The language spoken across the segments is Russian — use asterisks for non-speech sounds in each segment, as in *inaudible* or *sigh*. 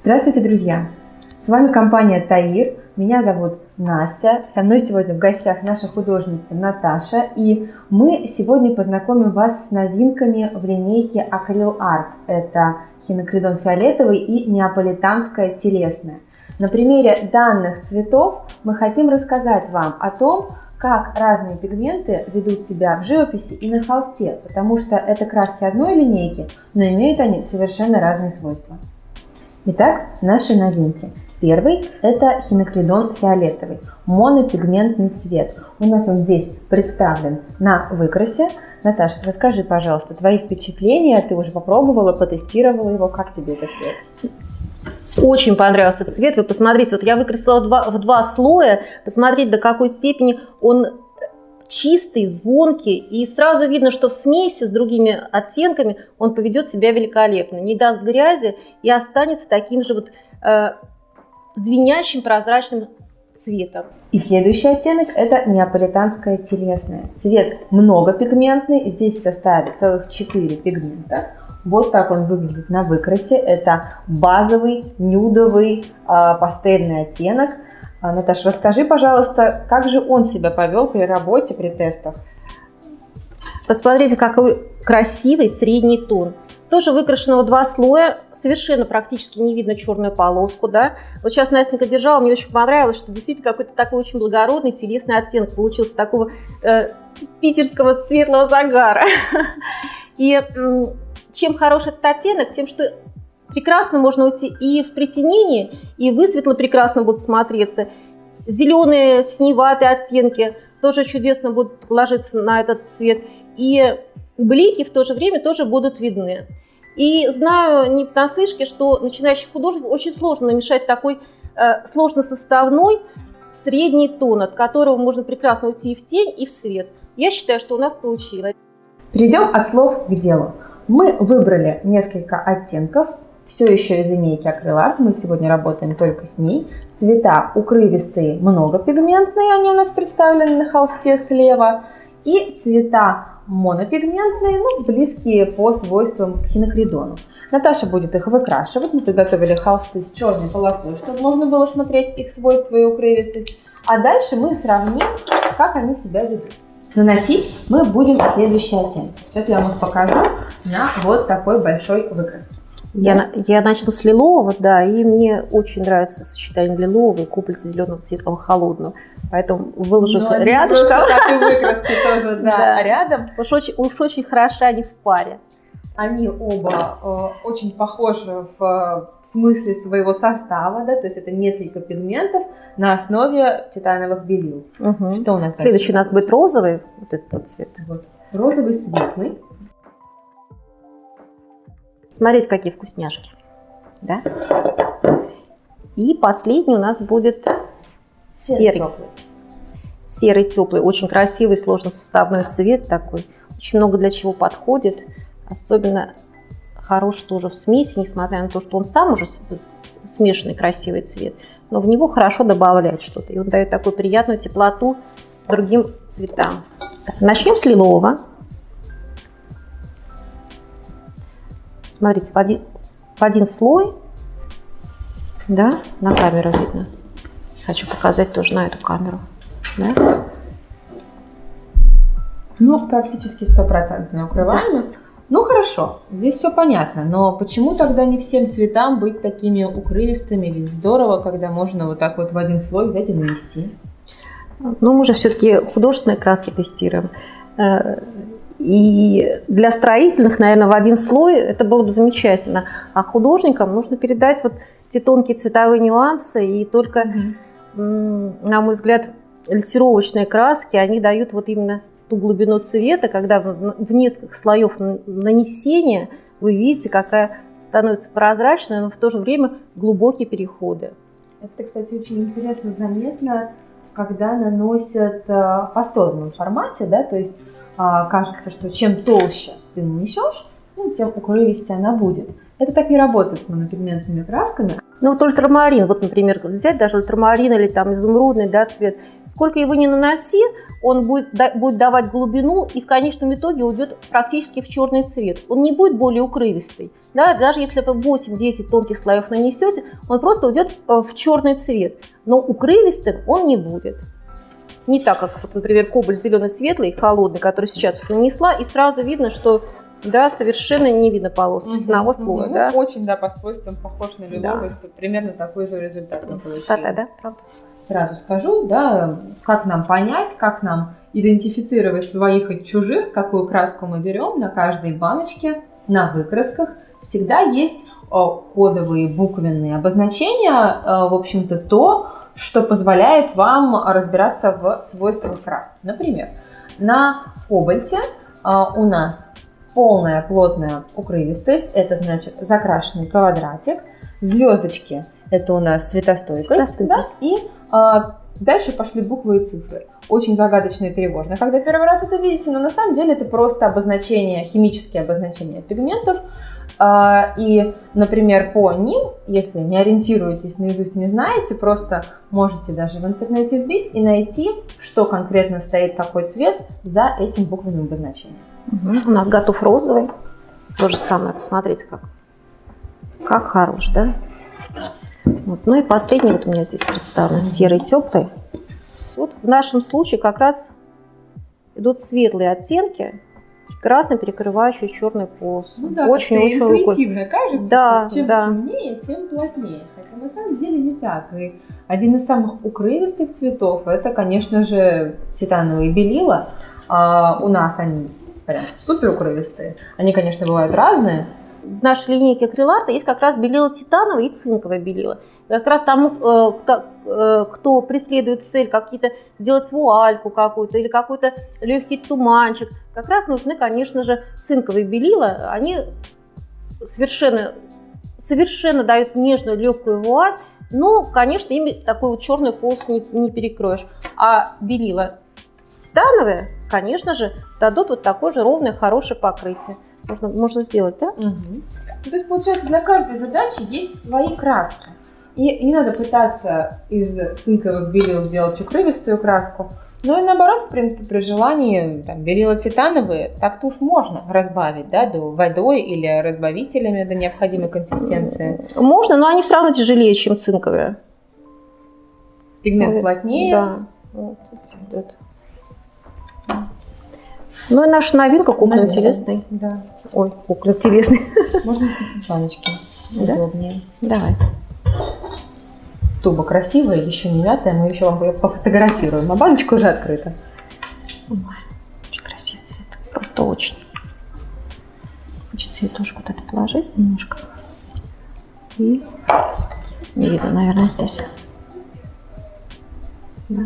Здравствуйте, друзья! С вами компания Таир, меня зовут Настя, со мной сегодня в гостях наша художница Наташа, и мы сегодня познакомим вас с новинками в линейке Акрил Арт. Это хинокридон фиолетовый и неаполитанская телесная. На примере данных цветов мы хотим рассказать вам о том, как разные пигменты ведут себя в живописи и на холсте, потому что это краски одной линейки, но имеют они совершенно разные свойства. Итак, наши новинки. Первый – это хинокридон фиолетовый, монопигментный цвет. У нас он здесь представлен на выкрасе. Наташа, расскажи, пожалуйста, твои впечатления. Ты уже попробовала, потестировала его. Как тебе этот цвет? Очень понравился цвет. Вы посмотрите, вот я выкрасила в два, в два слоя. Посмотрите, до какой степени он чистый, звонкий, и сразу видно, что в смеси с другими оттенками он поведет себя великолепно, не даст грязи и останется таким же вот э, звенящим прозрачным цветом. И следующий оттенок это неаполитанская телесная. Цвет многопигментный, здесь в составе целых 4 пигмента. Вот так он выглядит на выкрасе. Это базовый, нюдовый, э, пастельный оттенок. А, Наташа, расскажи, пожалуйста, как же он себя повел при работе, при тестах? Посмотрите, какой красивый средний тон. Тоже выкрашенного два слоя, совершенно практически не видно черную полоску, да. Вот сейчас Настенька держала, мне очень понравилось, что действительно какой-то такой очень благородный, телесный оттенок получился, такого э, питерского светлого загара. *laughs* И чем хорош этот оттенок, тем, что прекрасно можно уйти и в притенении, и высветло прекрасно будут смотреться. Зеленые, синеватые оттенки тоже чудесно будут ложиться на этот цвет. И блики в то же время тоже будут видны. И знаю не понаслышке, что начинающий художник очень сложно намешать такой э, сложносоставной средний тон, от которого можно прекрасно уйти и в тень, и в свет. Я считаю, что у нас получилось. Перейдем от слов к делу. Мы выбрали несколько оттенков, все еще из линейки акриларт, мы сегодня работаем только с ней. Цвета укрывистые, многопигментные, они у нас представлены на холсте слева. И цвета монопигментные, ну, близкие по свойствам к хинокридону. Наташа будет их выкрашивать. Мы подготовили холсты с черной полосой, чтобы можно было смотреть их свойства и укрывистость. А дальше мы сравним, как они себя ведут. Наносить мы будем следующий оттенок. Сейчас я вам их покажу на вот такой большой выкраске. Я, я начну с лилового, да, и мне очень нравится сочетание лилового и куплицы зеленого светлого холодного. Поэтому выложу ну, рядышком. Так и *laughs* выкраски тоже, да, да. рядом. Уж очень, уж очень хороши они в паре. Они оба э, очень похожи в, в смысле своего состава, да, то есть это несколько пигментов на основе титановых белил. Угу. Что у нас? Следующий у нас будет розовый, вот этот вот цвет. Вот. Розовый светлый. Смотрите, какие вкусняшки. Да? И последний у нас будет серый. Серый теплый. Очень красивый, сложно составной цвет такой. Очень много для чего подходит. Особенно хорош тоже в смеси, несмотря на то, что он сам уже смешанный красивый цвет. Но в него хорошо добавляет что-то. И он дает такую приятную теплоту другим цветам. Так, начнем с лилового. Смотрите, в один, в один слой, да, на камеру видно. Хочу показать тоже на эту камеру, да. Ну, практически стопроцентная укрываемость. Ну хорошо, здесь все понятно, но почему тогда не всем цветам быть такими укрывистыми? Ведь здорово, когда можно вот так вот в один слой взять и нанести. Ну, мы же все-таки художественные краски тестируем. Э, и для строительных, наверное, в один слой это было бы замечательно. А художникам нужно передать вот те тонкие цветовые нюансы. И только, mm-hmm. на мой взгляд, лессировочные краски, они дают вот именно ту глубину цвета, когда в несколько слоев нанесения вы видите, какая становится прозрачная, но в то же время глубокие переходы. Это, кстати, очень интересно заметно, когда наносят э, в пастозном формате, да, то есть а, кажется, что чем толще ты нанесешь, ну, тем укрывистее она будет. Это так не работает с монопигментными красками. Ну вот ультрамарин, вот, например, взять даже ультрамарин или там изумрудный да, цвет, сколько его не наноси, он будет, да, будет давать глубину и в конечном итоге уйдет практически в черный цвет. Он не будет более укрывистый. Да? Даже если вы 8-10 тонких слоев нанесете, он просто уйдет в, в черный цвет. Но укрывистым он не будет. Не так, как, вот, например, кобальт зеленый светлый, холодный, который сейчас нанесла, и сразу видно, что да, совершенно не видно полоски с одного слоя. Ну, да? Очень, да, по свойствам похож на лиловый, да. примерно такой же результат мы получили. Высота, да, правда? Сразу скажу, да, как нам понять, как нам идентифицировать своих и чужих, какую краску мы берем на каждой баночке, на выкрасках. Всегда есть кодовые буквенные обозначения, в общем-то, то, что позволяет вам разбираться в свойствах краски. Например, на кобальте у нас полная плотная укрывистость, это значит закрашенный квадратик, звездочки, это у нас светостойкость, светостойкость. Да? и дальше пошли буквы и цифры. Очень загадочно и тревожно, когда первый раз это видите, но на самом деле это просто обозначение, химические обозначения пигментов, а, и, например, по ним, если не ориентируетесь наизусть, не знаете, просто можете даже в интернете вбить и найти, что конкретно стоит, какой цвет за этим буквенным обозначением. Угу. У нас готов розовый. То же самое, посмотрите, как, как хорош, да? Вот. Ну и последний вот у меня здесь представлен, серый теплый. Вот в нашем случае как раз идут светлые оттенки, прекрасно перекрывающие черную полосу. Ну да, очень, очень интуитивно кажется, да, что чем да. темнее, тем плотнее. Хотя на самом деле не так. И один из самых укрывистых цветов это, конечно же, титановые белила. А у нас они прям супер укрывистые. Они, конечно, бывают разные. В нашей линейке акриларта есть как раз белила титановое и цинковое белила. Как раз тому, э, э, кто преследует цель какие-то сделать вуальку какую-то или какой-то легкий туманчик, как раз нужны, конечно же, цинковые белила. Они совершенно, совершенно дают нежную легкую вуаль, но, конечно, ими такую вот черную полосу не, не перекроешь. А белила титановые, конечно же, дадут вот такое же ровное, хорошее покрытие. Можно, можно сделать, да? Угу. то есть, получается, для каждой задачи есть свои краски. И не надо пытаться из цинковых белил сделать укрывистую краску. Ну и наоборот, в принципе, при желании там, белила титановые так-то уж можно разбавить, да, до водой или разбавителями до необходимой консистенции. Можно, но они все равно тяжелее, чем цинковые. Пигмент плотнее. Да. Вот, идет. Ну и наша новинка кукла интересный. Да. Ой, кукла интересный. Можно купить баночки. *laughs* Да? Удобнее. Давай. Туба красивая, еще не мятая, мы еще вам ее пофотографируем. А баночка уже открыта. Ой, очень красивый цвет. Просто очень. Хочется ее тоже куда-то положить немножко. И не видно, наверное, здесь. Да.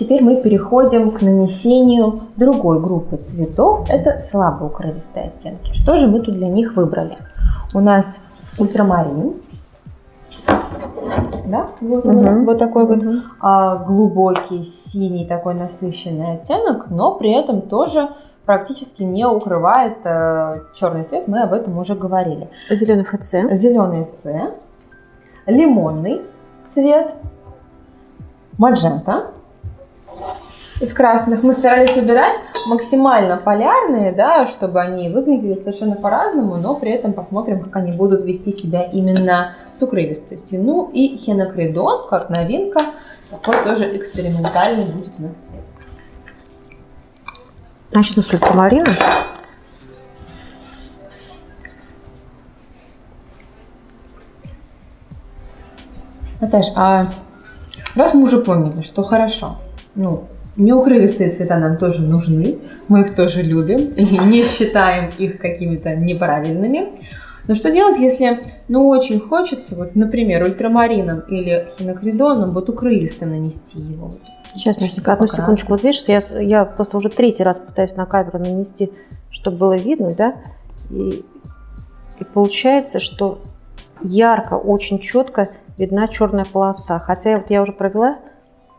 Теперь мы переходим к нанесению другой группы цветов. Это слабо укрывистые оттенки. Что же мы тут для них выбрали? У нас ультрамарин. Да? Вот, угу. он, вот такой вот а, глубокий синий такой насыщенный оттенок, но при этом тоже практически не укрывает э, черный цвет, мы об этом уже говорили. Зеленый ФЦ. Зеленый ФЦ. Лимонный цвет. Маджента из красных. Мы старались выбирать максимально полярные, да, чтобы они выглядели совершенно по-разному, но при этом посмотрим, как они будут вести себя именно с укрывистостью. Ну и хенокридон, как новинка, такой тоже экспериментальный будет у нас цвет. Начну с ультрамарина. Наташ, а раз мы уже поняли, что хорошо, ну, Неукрывистые цвета нам тоже нужны, мы их тоже любим и не считаем их какими-то неправильными. Но что делать, если ну очень хочется, вот, например, ультрамарином или хинокридоном вот укрывисто нанести его? Сейчас, Настенька, одну секундочку. Вот видишь, я, я просто уже третий раз пытаюсь на камеру нанести, чтобы было видно, да? И, и получается, что ярко, очень четко видна черная полоса. Хотя вот я уже провела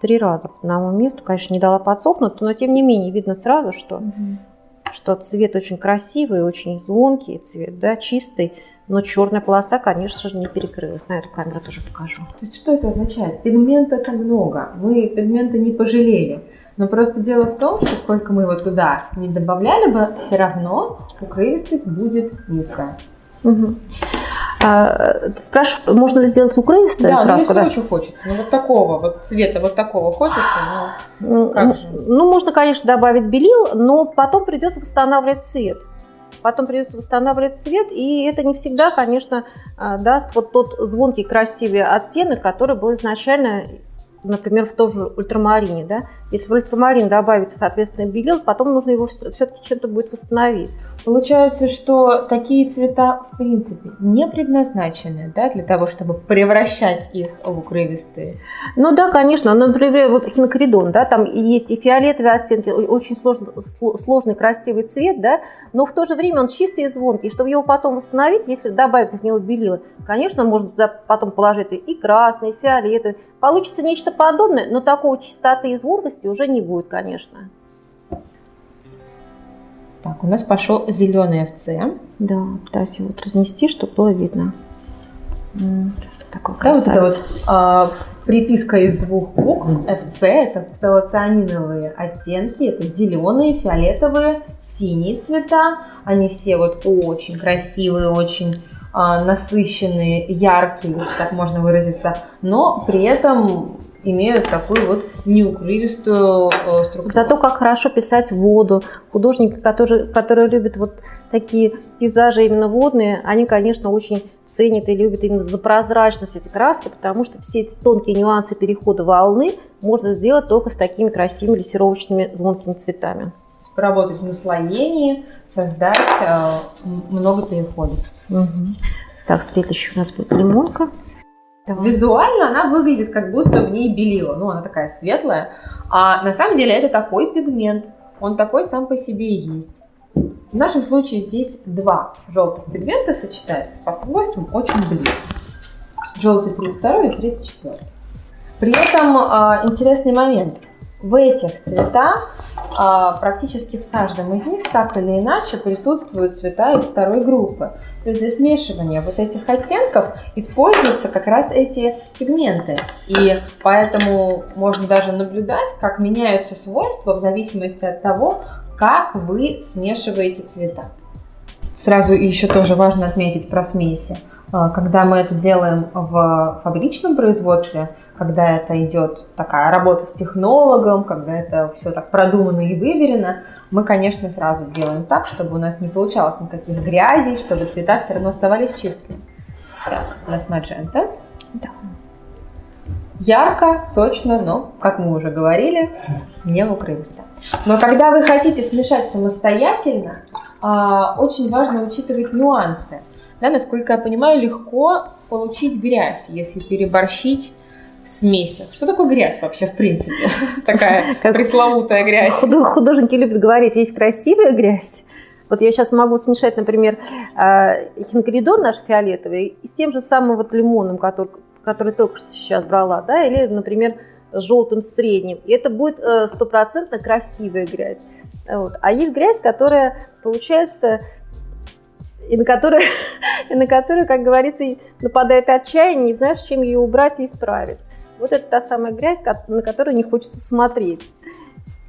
три раза по одному месту. Конечно, не дала подсохнуть, но тем не менее видно сразу, что, угу. что цвет очень красивый, очень звонкий цвет, да, чистый. Но черная полоса, конечно же, не перекрылась. На эту камеру тоже покажу. То есть что это означает? Пигмента-то много. Мы пигмента не пожалели. Но просто дело в том, что сколько мы его туда не добавляли бы, все равно укрывистость будет низкая. Угу. А, ты спрашиваешь, можно ли сделать укрывистую да, краску? Да, очень хочется. Ну, вот такого вот цвета, вот такого хочется, но ну, как же? Ну, можно, конечно, добавить белил, но потом придется восстанавливать цвет. Потом придется восстанавливать цвет, и это не всегда, конечно, а, даст вот тот звонкий, красивый оттенок, который был изначально например, в том же ультрамарине, да, если в ультрамарин добавить, соответственно, белил, потом нужно его все-таки чем-то будет восстановить. Получается, что такие цвета, в принципе, не предназначены, да, для того, чтобы превращать их в укрывистые? Ну да, конечно. Например, вот хинокридон, да, там есть и фиолетовые оттенки, очень сложный, сложный красивый цвет, да, но в то же время он чистый и звонкий. Чтобы его потом восстановить, если добавить в него белила, конечно, можно туда потом положить и красный, и фиолетовый. Получится нечто подобное, но такой чистоты и звонкости уже не будет, конечно. Так, у нас пошел зеленый FC. Да, пытаюсь его вот разнести, чтобы было видно. Такой да, вот это вот а, приписка из двух букв FC, это фталоцианиновые оттенки, это зеленые, фиолетовые, синие цвета. Они все вот очень красивые, очень а, насыщенные, яркие, если так можно выразиться, но при этом имеют такую вот неукрывистую э, структуру. Зато как хорошо писать воду. Художники, которые, которые любят вот такие пейзажи именно водные, они, конечно, очень ценят и любят именно за прозрачность эти краски, потому что все эти тонкие нюансы перехода волны можно сделать только с такими красивыми лессировочными звонкими цветами. Поработать в наслоении, создать э, много переходов. Угу. Так, следующий у нас будет лимонка. Давай. Визуально она выглядит, как будто в ней белила. Ну, она такая светлая. А на самом деле это такой пигмент. Он такой сам по себе и есть. В нашем случае здесь два желтых пигмента сочетаются по свойствам очень близко. Желтый 32 и 34. При этом э, интересный момент – в этих цветах а, практически в каждом из них так или иначе присутствуют цвета из второй группы. То есть для смешивания вот этих оттенков используются как раз эти пигменты. И поэтому можно даже наблюдать, как меняются свойства в зависимости от того, как вы смешиваете цвета. Сразу еще тоже важно отметить про смеси. А, когда мы это делаем в фабричном производстве, когда это идет такая работа с технологом, когда это все так продумано и выверено, мы, конечно, сразу делаем так, чтобы у нас не получалось никаких грязей, чтобы цвета все равно оставались чистыми. Так, у нас маджента. Да. Ярко, сочно, но, как мы уже говорили, не укрывисто. Но когда вы хотите смешать самостоятельно, а, очень важно учитывать нюансы. Да, насколько я понимаю, легко получить грязь, если переборщить в смесях. Что такое грязь вообще, в принципе? *laughs* Такая *laughs* пресловутая грязь. Художники любят говорить, есть красивая грязь. Вот я сейчас могу смешать, например, а, хинкоридон наш фиолетовый с тем же самым вот лимоном, который, который только что сейчас брала, да, или, например, желтым средним. И это будет э, стопроцентно красивая грязь. Вот. А есть грязь, которая получается и на которую, *laughs* и на которую, как говорится, нападает отчаяние, не знаешь, чем ее убрать и исправить. Вот это та самая грязь, на которую не хочется смотреть.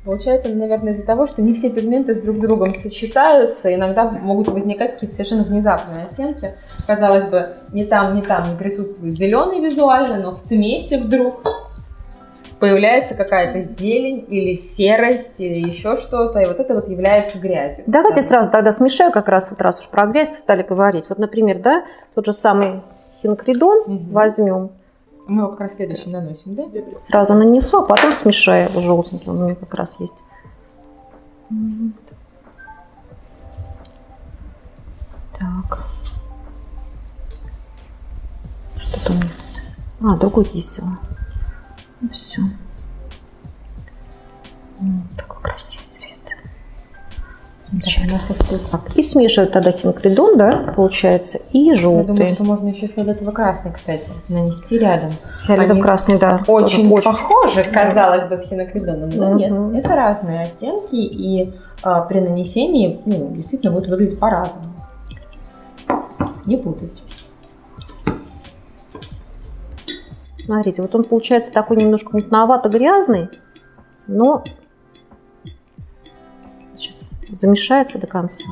Получается, наверное, из-за того, что не все пигменты с друг другом сочетаются, иногда могут возникать какие-то совершенно внезапные оттенки. Казалось бы, не там, не там присутствует зеленый визуально, но в смеси вдруг появляется какая-то зелень или серость или еще что-то, и вот это вот является грязью. Давайте да. сразу тогда смешаю как раз вот раз уж про грязь стали говорить. Вот, например, да, тот же самый хинкридон угу. возьмем, мы его как раз следующим наносим, да? Сразу нанесу, а потом смешаю желтенький. Он у меня как раз есть. Так. Что-то у меня А, другой есть. Ну все. Замечательно. Тут. И смешивают тогда хинокридон, да, получается, и желтый. Я думаю, что можно еще фиолетово-красный, кстати, нанести рядом. Фиолетово-красный, да. Очень, тоже похожи, казалось бы, с хинокридоном, но Мгм. нет. Это разные оттенки, и а, при нанесении ну, действительно будет выглядеть по-разному. Не путайте. Смотрите, вот он получается такой немножко мутновато-грязный, но замешается до конца.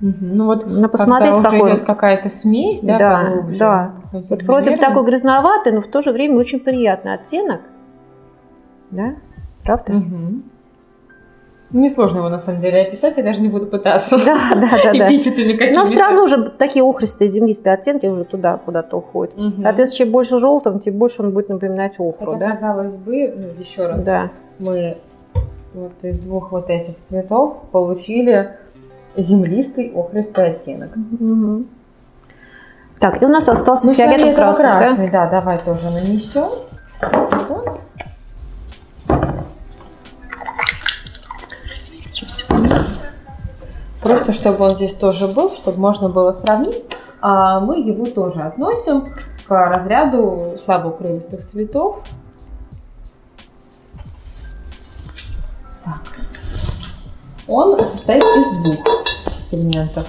Ну вот Но посмотрите, когда уже какой идет какая-то смесь, да, Да, поглубже. да. Вот вроде бы такой грязноватый, но в то же время очень приятный оттенок. Да? Правда? Мгм. Несложно его на самом деле описать, я даже не буду пытаться. Да, да, да, *laughs* да. Эпитетами какими-то. Но все равно уже такие охристые землистые оттенки уже туда куда-то уходят. Мгм. Соответственно, чем больше желтого, тем больше он будет напоминать охру, Хотя, да? казалось бы, ну, еще раз, Да. мы вот из двух вот этих цветов получили землистый охристый оттенок. Мгм. Так, и у нас остался Ну, фиолетово-красный, да? фиолетово-красный, да? давай тоже нанесем. Вот. Просто чтобы он здесь тоже был, чтобы можно было сравнить, а мы его тоже относим к разряду слабоукрывистых цветов. Так. Он состоит из двух пигментов.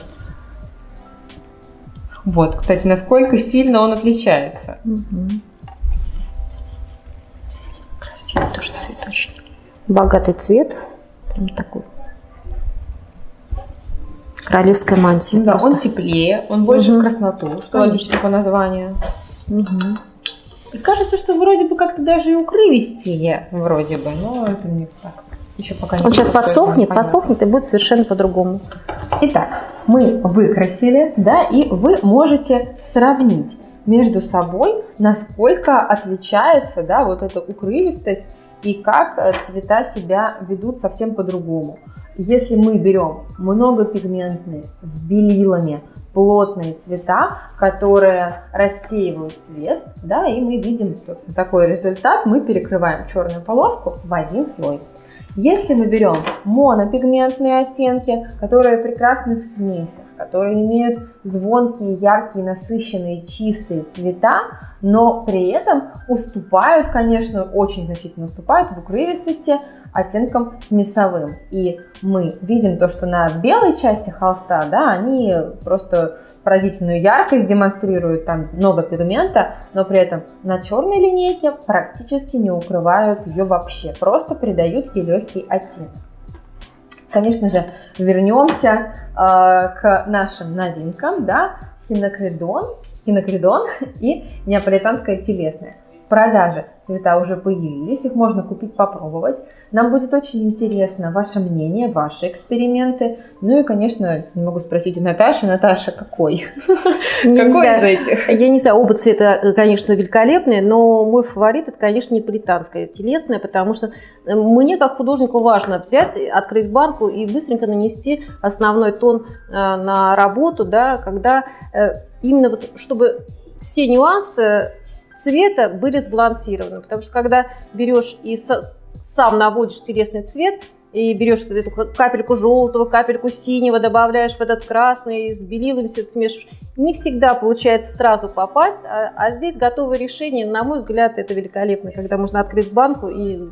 Вот, кстати, насколько сильно он отличается. Мгм. Красивый тоже цветочек. Богатый цвет. Прям такой. Королевская мантия. Да, просто. он теплее, он больше Мгм. в красноту, что логично по названию. Мгм. И кажется, что вроде бы как-то даже и укрывистее, вроде бы, но это не так. Еще пока не Он сейчас подсохнет, подсохнет и будет совершенно по-другому. Итак, мы выкрасили, да, и вы можете сравнить между собой, насколько отличается, да, вот эта укрывистость и как э, цвета себя ведут совсем по-другому. Если мы берем многопигментные с белилами плотные цвета, которые рассеивают цвет, да, и мы видим такой результат, мы перекрываем черную полоску в один слой. Если мы берем монопигментные оттенки, которые прекрасны в смесях, которые имеют звонкие, яркие, насыщенные, чистые цвета, но при этом уступают, конечно, очень значительно уступают в укрывистости оттенкам смесовым. И мы видим то, что на белой части холста, да, они просто поразительную яркость демонстрируют, там много пигмента, но при этом на черной линейке практически не укрывают ее вообще, просто придают ей легкий оттенок. Конечно же, вернемся э, к нашим новинкам, да, хинокридон, хинокридон *laughs* и неаполитанская телесная. Продаже цвета уже появились, их можно купить, попробовать. Нам будет очень интересно ваше мнение, ваши эксперименты. Ну и, конечно, не могу спросить у Наташи. Наташа, какой? Какой из этих? Я не знаю, оба цвета, конечно, великолепные, но мой фаворит это, конечно, неаполитанская телесная, потому что э, мне, как художнику, важно взять, открыть банку и быстренько нанести основной тон э, на работу, да, когда э, именно вот, чтобы все нюансы цвета были сбалансированы. Потому что когда берешь и сам наводишь телесный цвет, и берешь эту капельку желтого, капельку синего, добавляешь в этот красный, с белилами все это смешиваешь. Не всегда получается сразу попасть, а, а здесь готовое решение, на мой взгляд, это великолепно, когда можно открыть банку и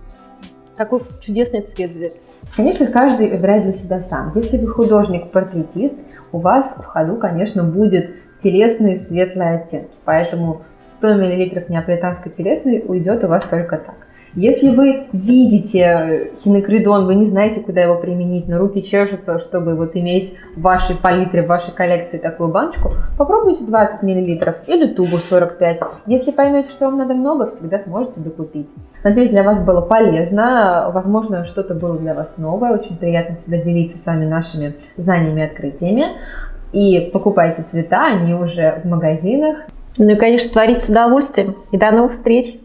такой чудесный цвет взять. Конечно, каждый выбирает для себя сам. Если вы художник-портретист, у вас в ходу, конечно, будет телесные светлые оттенки. Поэтому 100 мл неаполитанской телесной уйдет у вас только так. Если вы видите хинокридон, вы не знаете, куда его применить, но руки чешутся, чтобы вот иметь в вашей палитре, в вашей коллекции такую баночку, попробуйте 20 мл или тубу 45. Если поймете, что вам надо много, всегда сможете докупить. Надеюсь, для вас было полезно. Возможно, что-то было для вас новое. Очень приятно всегда делиться с вами нашими знаниями и открытиями. И покупайте цвета, они уже в магазинах. Ну и, конечно, творить с удовольствием. И до новых встреч!